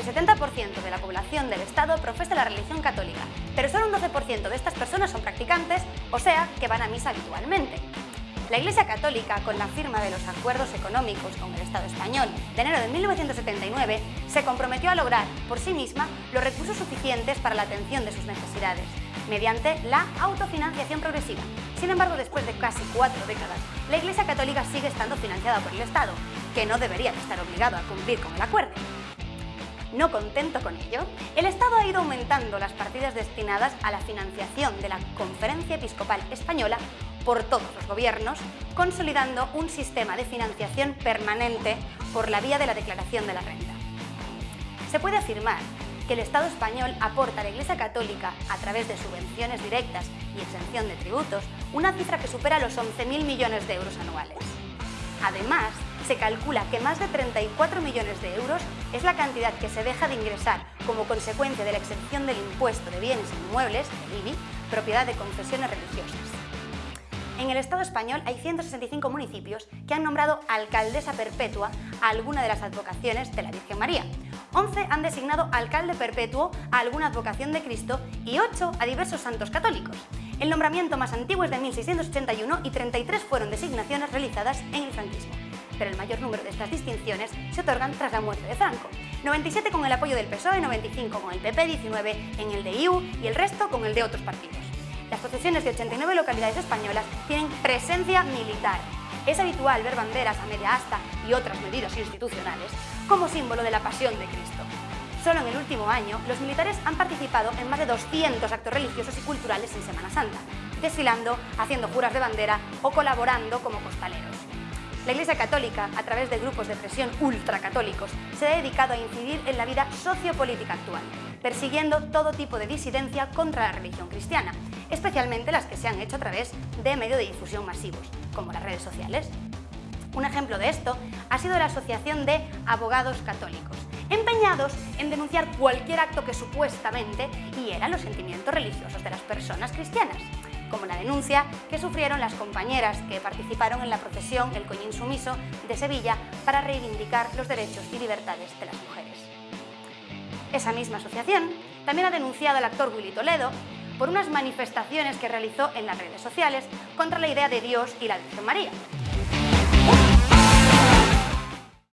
El 70% de la población del Estado profesa la religión católica, pero solo un 12% de estas personas son practicantes, o sea, que van a misa habitualmente. La Iglesia Católica, con la firma de los acuerdos económicos con el Estado español de enero de 1979, se comprometió a lograr por sí misma los recursos suficientes para la atención de sus necesidades, mediante la autofinanciación progresiva. Sin embargo, después de casi cuatro décadas, la Iglesia Católica sigue estando financiada por el Estado, que no debería estar obligado a cumplir con el acuerdo. No contento con ello, el Estado ha ido aumentando las partidas destinadas a la financiación de la Conferencia Episcopal Española por todos los gobiernos, consolidando un sistema de financiación permanente por la vía de la declaración de la renta. Se puede afirmar que el Estado español aporta a la Iglesia Católica, a través de subvenciones directas y exención de tributos, una cifra que supera los 11.000 millones de euros anuales. Además, se calcula que más de 34 millones de euros es la cantidad que se deja de ingresar como consecuencia de la exención del impuesto de bienes inmuebles, el IBI, propiedad de confesiones religiosas. En el Estado español hay 165 municipios que han nombrado alcaldesa perpetua a alguna de las advocaciones de la Virgen María. 11 han designado alcalde perpetuo a alguna advocación de Cristo y 8 a diversos santos católicos. El nombramiento más antiguo es de 1681 y 33 fueron designaciones realizadas en el franquismo pero el mayor número de estas distinciones se otorgan tras la muerte de Franco. 97 con el apoyo del PSOE, 95 con el PP, 19 en el de IU y el resto con el de otros partidos. Las procesiones de 89 localidades españolas tienen presencia militar. Es habitual ver banderas a media asta y otras medidas institucionales como símbolo de la pasión de Cristo. Solo en el último año, los militares han participado en más de 200 actos religiosos y culturales en Semana Santa, desfilando, haciendo juras de bandera o colaborando como costaleros. La Iglesia Católica, a través de grupos de presión ultracatólicos, se ha dedicado a incidir en la vida sociopolítica actual, persiguiendo todo tipo de disidencia contra la religión cristiana, especialmente las que se han hecho a través de medios de difusión masivos, como las redes sociales. Un ejemplo de esto ha sido la Asociación de Abogados Católicos, empeñados en denunciar cualquier acto que supuestamente hiera los sentimientos religiosos de las personas cristianas como la denuncia que sufrieron las compañeras que participaron en la procesión El Coñín Sumiso de Sevilla para reivindicar los derechos y libertades de las mujeres. Esa misma asociación también ha denunciado al actor Willy Toledo por unas manifestaciones que realizó en las redes sociales contra la idea de Dios y la Virgen María,